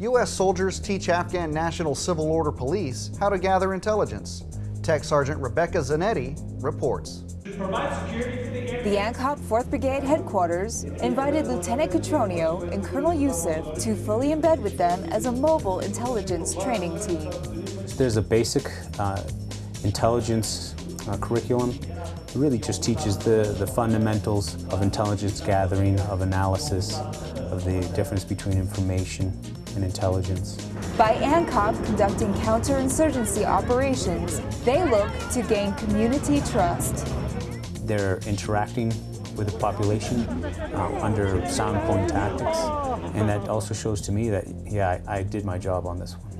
U.S. soldiers teach Afghan National Civil Order Police how to gather intelligence. Tech Sergeant Rebecca Zanetti reports. The ANCOP 4th Brigade headquarters invited Lieutenant Catronio and Colonel Yusuf to fully embed with them as a mobile intelligence training team. There's a basic uh, intelligence uh, curriculum. It really just teaches the, the fundamentals of intelligence gathering, of analysis, of the difference between information and intelligence. By ANCOP conducting counterinsurgency operations, they look to gain community trust. They're interacting with the population uh, under sound point tactics, and that also shows to me that, yeah, I, I did my job on this one.